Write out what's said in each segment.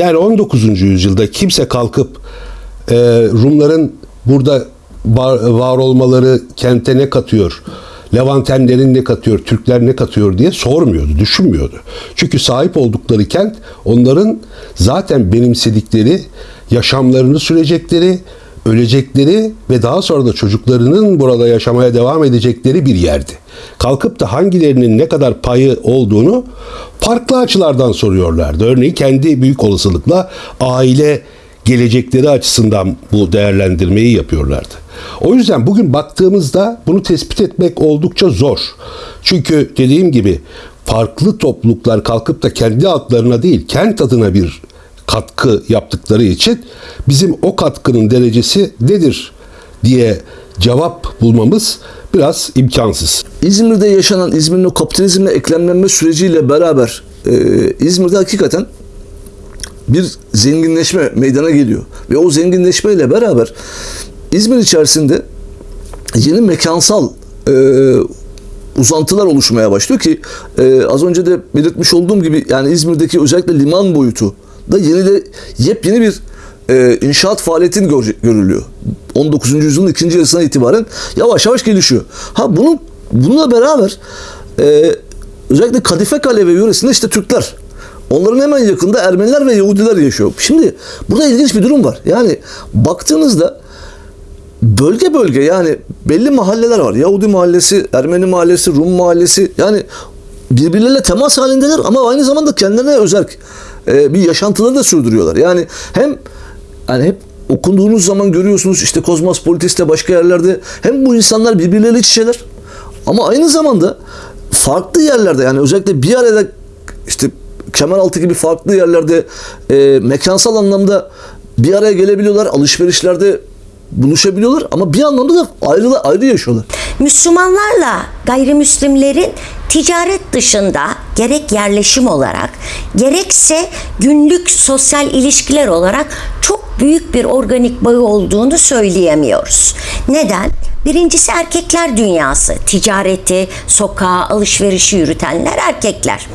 Yani 19. yüzyılda kimse kalkıp e, Rumların burada var, var olmaları kente ne katıyor? Levantenlerin ne katıyor, Türkler ne katıyor diye sormuyordu, düşünmüyordu. Çünkü sahip oldukları kent onların zaten benimsedikleri, yaşamlarını sürecekleri, ölecekleri ve daha sonra da çocuklarının burada yaşamaya devam edecekleri bir yerdi. Kalkıp da hangilerinin ne kadar payı olduğunu farklı açılardan soruyorlardı. Örneğin kendi büyük olasılıkla aile gelecekleri açısından bu değerlendirmeyi yapıyorlardı. O yüzden bugün baktığımızda bunu tespit etmek oldukça zor. Çünkü dediğim gibi farklı topluluklar kalkıp da kendi adlarına değil, kent adına bir katkı yaptıkları için bizim o katkının derecesi nedir diye cevap bulmamız biraz imkansız. İzmir'de yaşanan İzmir'in kapitalizmle eklemlenme süreciyle beraber e, İzmir'de hakikaten bir zenginleşme meydana geliyor. Ve o zenginleşmeyle beraber İzmir içerisinde yeni mekansal e, uzantılar oluşmaya başlıyor ki e, az önce de belirtmiş olduğum gibi yani İzmir'deki özellikle liman boyutu da yeni de yepyeni bir e, inşaat faaliyetin gör- görülüyor. 19. yüzyılın ikinci yarısına itibaren yavaş yavaş gelişiyor. Ha bunun bununla beraber e, özellikle Kadife Kale ve yöresinde işte Türkler Onların hemen yakında Ermeniler ve Yahudiler yaşıyor. Şimdi burada ilginç bir durum var. Yani baktığınızda bölge bölge yani belli mahalleler var. Yahudi mahallesi, Ermeni mahallesi, Rum mahallesi yani birbirleriyle temas halindeler ama aynı zamanda kendilerine özel e, bir yaşantıları da sürdürüyorlar. Yani hem yani hep okunduğunuz zaman görüyorsunuz işte Kozmopolitis'te başka yerlerde hem bu insanlar birbirleriyle iç ama aynı zamanda farklı yerlerde yani özellikle bir arada işte Kemeraltı gibi farklı yerlerde e, mekansal anlamda bir araya gelebiliyorlar. Alışverişlerde buluşabiliyorlar ama bir anlamda da ayrı ayrı yaşıyorlar. Müslümanlarla gayrimüslimlerin ticaret dışında gerek yerleşim olarak gerekse günlük sosyal ilişkiler olarak büyük bir organik bağı olduğunu söyleyemiyoruz. Neden? Birincisi erkekler dünyası. Ticareti, sokağa, alışverişi yürütenler erkekler.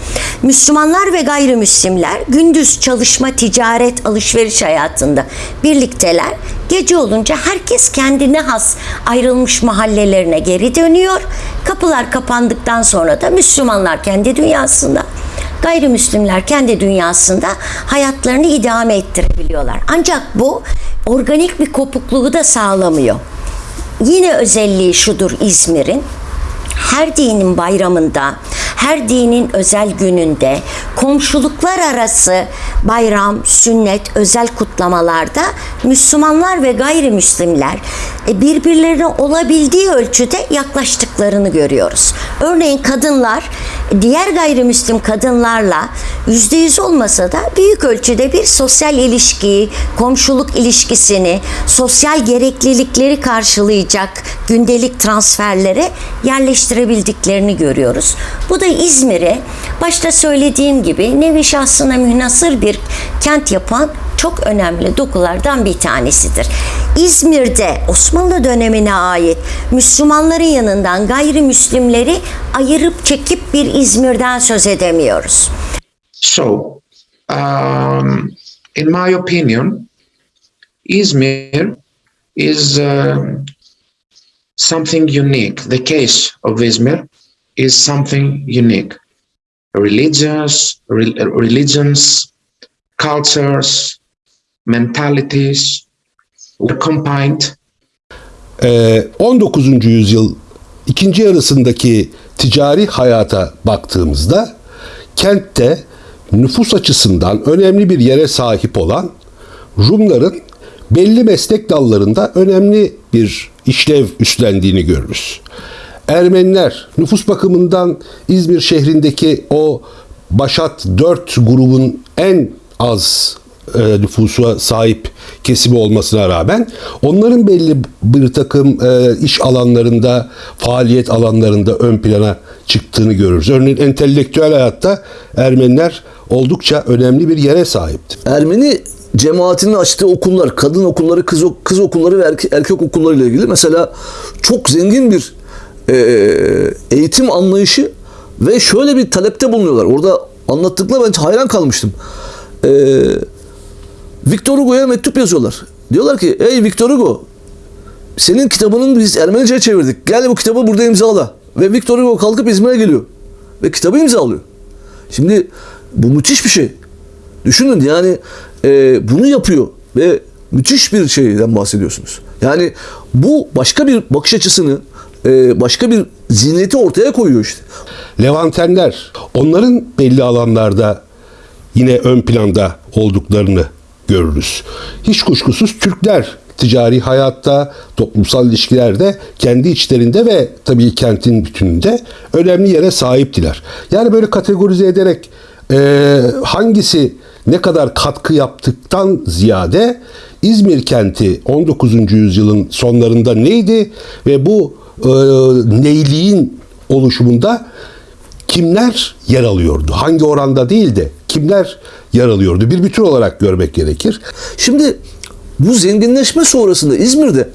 Müslümanlar ve gayrimüslimler gündüz çalışma, ticaret, alışveriş hayatında birlikteler. Gece olunca herkes kendine has ayrılmış mahallelerine geri dönüyor. Kapılar kapandıktan sonra da Müslümanlar kendi dünyasında, gayrimüslimler kendi dünyasında hayatlarını idame ettirebiliyorlar. Ancak bu organik bir kopukluğu da sağlamıyor. Yine özelliği şudur İzmir'in. Her dinin bayramında, her dinin özel gününde, komşuluklar arası bayram, sünnet, özel kutlamalarda Müslümanlar ve gayrimüslimler e, birbirlerine olabildiği ölçüde yaklaştıklarını görüyoruz. Örneğin kadınlar diğer gayrimüslim kadınlarla yüzde yüz olmasa da büyük ölçüde bir sosyal ilişkiyi, komşuluk ilişkisini, sosyal gereklilikleri karşılayacak gündelik transferlere yerleştirebildiklerini görüyoruz. Bu da İzmir'e başta söylediğim gibi nevi şahsına münhasır bir kent yapan çok önemli dokulardan bir tanesidir. İzmir'de Osmanlı dönemine ait Müslümanların yanından gayrimüslimleri ayırıp çekip bir İzmir'den söz edemiyoruz. So, um, in my opinion, Izmir is um, something unique. The case of Izmir is something unique. Religions, re- religions, cultures, mentalities were combined Ee, 19. yüzyıl ikinci yarısındaki ticari hayata baktığımızda kentte nüfus açısından önemli bir yere sahip olan Rumların belli meslek dallarında önemli bir işlev üstlendiğini görürüz. Ermeniler nüfus bakımından İzmir şehrindeki o Başat 4 grubun en az e, nüfusa sahip kesimi olmasına rağmen onların belli bir takım e, iş alanlarında, faaliyet alanlarında ön plana çıktığını görürüz. Örneğin entelektüel hayatta Ermeniler oldukça önemli bir yere sahipti. Ermeni cemaatinin açtığı okullar, kadın okulları, kız, kız okulları ve erkek, erkek okulları ile ilgili mesela çok zengin bir e, eğitim anlayışı ve şöyle bir talepte bulunuyorlar. Orada anlattıkları ben hayran kalmıştım. E, Victor Hugo'ya mektup yazıyorlar. Diyorlar ki ey Victor Hugo senin kitabını biz Ermenice'ye çevirdik. Gel bu kitabı burada imzala. Ve Victor Hugo kalkıp İzmir'e geliyor. Ve kitabı imzalıyor. Şimdi bu müthiş bir şey. Düşünün yani e, bunu yapıyor ve müthiş bir şeyden bahsediyorsunuz. Yani bu başka bir bakış açısını, e, başka bir zihniyeti ortaya koyuyor işte. Levantenler onların belli alanlarda yine ön planda olduklarını görürüz. Hiç kuşkusuz Türkler ticari hayatta, toplumsal ilişkilerde kendi içlerinde ve tabii kentin bütününde önemli yere sahiptiler. Yani böyle kategorize ederek e, hangisi ne kadar katkı yaptıktan ziyade İzmir kenti 19. yüzyılın sonlarında neydi ve bu e, neyliğin oluşumunda kimler yer alıyordu? Hangi oranda değil de kimler yer alıyordu? Bir bütün olarak görmek gerekir. Şimdi bu zenginleşme sonrasında İzmir'de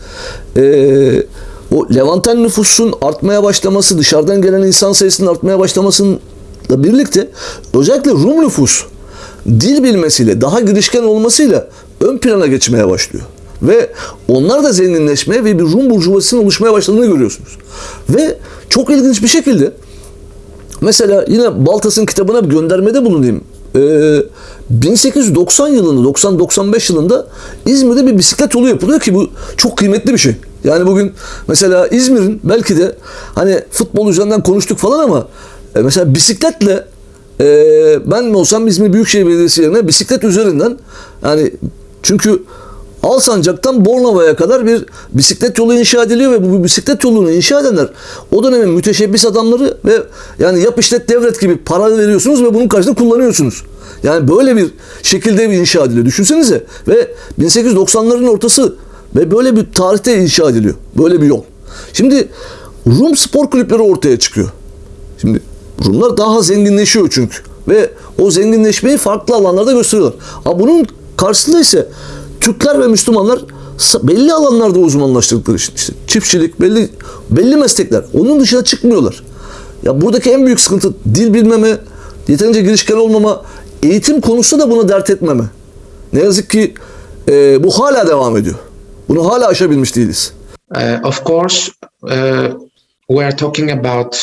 eee, o Levanten nüfusun artmaya başlaması, dışarıdan gelen insan sayısının artmaya başlamasıyla birlikte özellikle Rum nüfus dil bilmesiyle, daha girişken olmasıyla ön plana geçmeye başlıyor. Ve onlar da zenginleşmeye ve bir Rum burjuvasının oluşmaya başladığını görüyorsunuz. Ve çok ilginç bir şekilde Mesela yine Baltas'ın kitabına bir göndermede bulunayım. Ee, 1890 yılında, 90-95 yılında İzmir'de bir bisiklet yolu yapılıyor ki bu çok kıymetli bir şey. Yani bugün mesela İzmir'in belki de hani futbol üzerinden konuştuk falan ama e, mesela bisikletle e, ben mi olsam İzmir Büyükşehir Belediyesi yerine bisiklet üzerinden yani çünkü Alsancak'tan Bornova'ya kadar bir bisiklet yolu inşa ediliyor ve bu bisiklet yolunu inşa edenler o dönemin müteşebbis adamları ve yani yap işlet devlet gibi para veriyorsunuz ve bunun karşılığında kullanıyorsunuz. Yani böyle bir şekilde bir inşa ediliyor. Düşünsenize ve 1890'ların ortası ve böyle bir tarihte inşa ediliyor. Böyle bir yol. Şimdi Rum spor kulüpleri ortaya çıkıyor. Şimdi Rumlar daha zenginleşiyor çünkü. Ve o zenginleşmeyi farklı alanlarda gösteriyorlar. Ama bunun karşısında ise Türkler ve Müslümanlar belli alanlarda uzmanlaştıkları için işte çiftçilik, belli belli meslekler. Onun dışına çıkmıyorlar. Ya buradaki en büyük sıkıntı dil bilmeme, yeterince girişken olmama, eğitim konusunda da buna dert etmeme. Ne yazık ki e, bu hala devam ediyor. Bunu hala aşabilmiş değiliz. Uh, of course, uh, we are talking about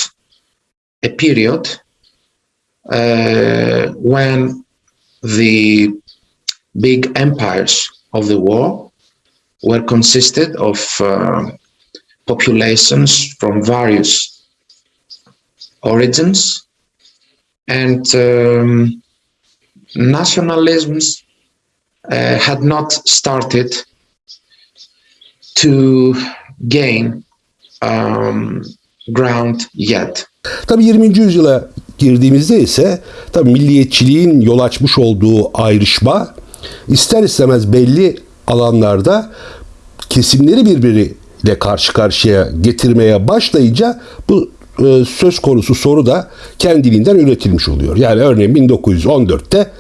a period uh, when the big empires of the war were consisted of uh, populations from various origins and um, nationalisms uh, had not started to gain um, ground yet. Tabii 20. yüzyıla girdiğimizde ise tabii milliyetçiliğin yol açmış olduğu ayrışma ister istemez belli alanlarda kesimleri birbiriyle karşı karşıya getirmeye başlayınca bu e, söz konusu soru da kendiliğinden üretilmiş oluyor. Yani örneğin 1914'te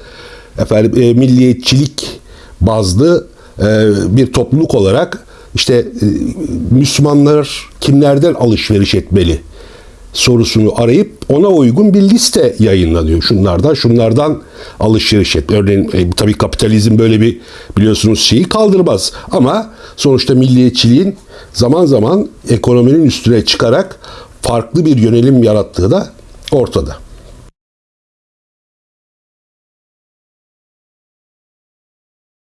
efendim e, milliyetçilik bazlı e, bir topluluk olarak işte Müslümanlar kimlerden alışveriş etmeli sorusunu arayıp ona uygun bir liste yayınlanıyor. Şunlardan şunlardan alışveriş et. Örneğin e, tabii kapitalizm böyle bir biliyorsunuz şeyi kaldırmaz. Ama sonuçta milliyetçiliğin zaman zaman ekonominin üstüne çıkarak farklı bir yönelim yarattığı da ortada.